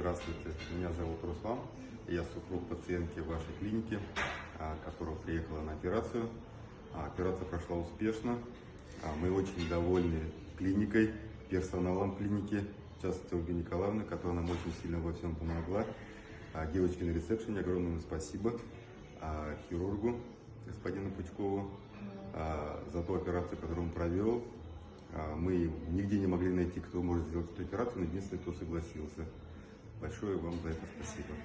Здравствуйте, меня зовут Руслан. Я супруг пациентки вашей клиники, а, которая приехала на операцию. А, Операция прошла успешно. А, Мы очень довольны клиникой, персоналом клиники, в частности Ольгой Николаевной, которая нам очень сильно во всем помогла. Девочке на ресепшене огромное спасибо. Хирургу, господину Пучкову, за ту операцию, которую он провел. Мы нигде не могли найти, кто может сделать эту операцию, но единственный, кто согласился. Большое вам за это спасибо.